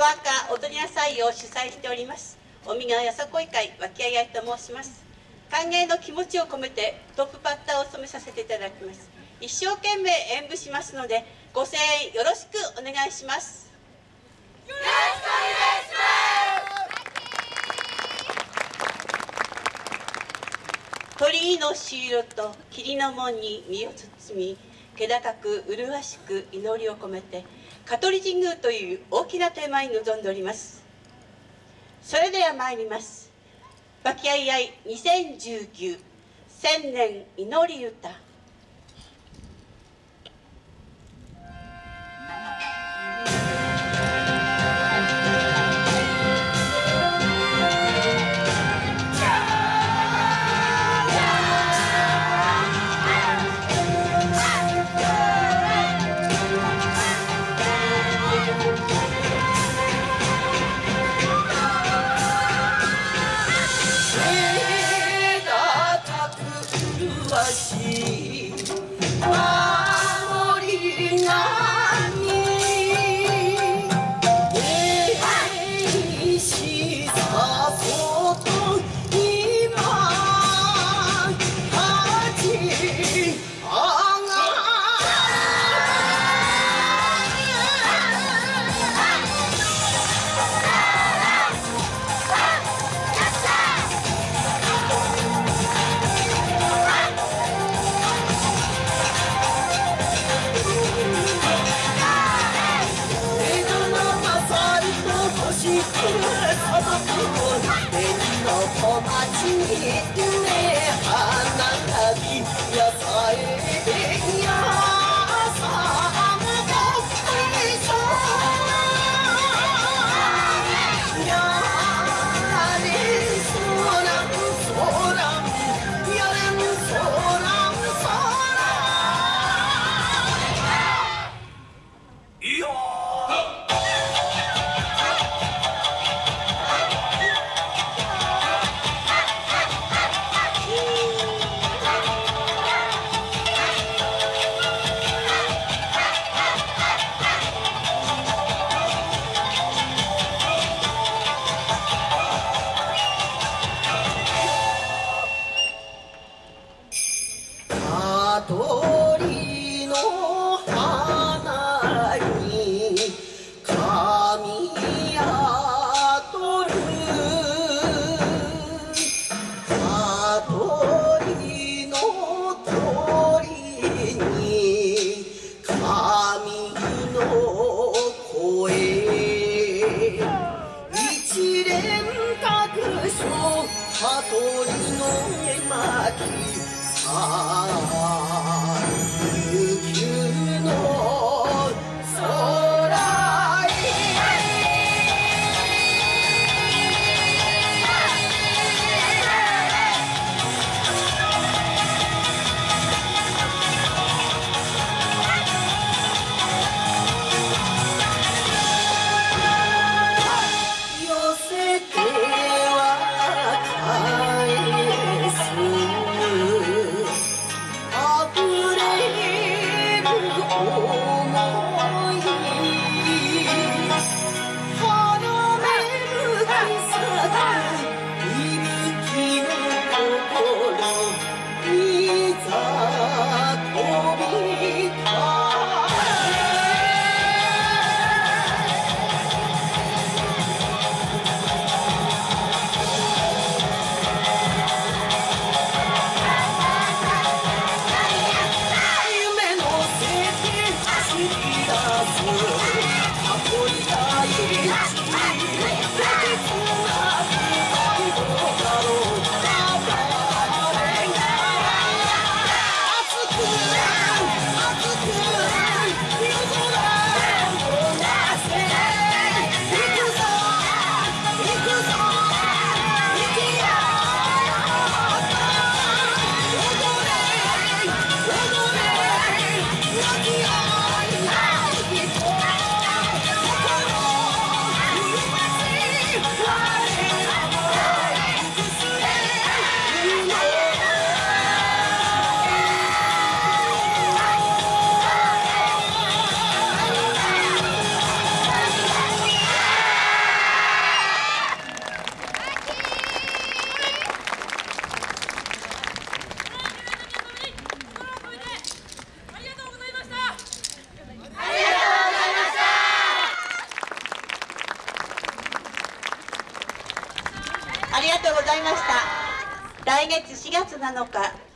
ワーカー踊りなさいを主催しております。尾身川よさこい会脇合いと申します。歓迎の気持ちを込めてトップバッターを務めさせていただきます。一生懸命演舞しますのでご声援よろしくお願いします。よろしくお願いします。鳥居の朱色と霧の門に身を包み気高く麗しく祈りを込めて香取神宮という大きなテーマに臨んでおります。それでは参ります「和気あいあい2019千年祈り歌」you hit, you make 羽鳥の絵巻さ Oh. たとうございました。来月4月7日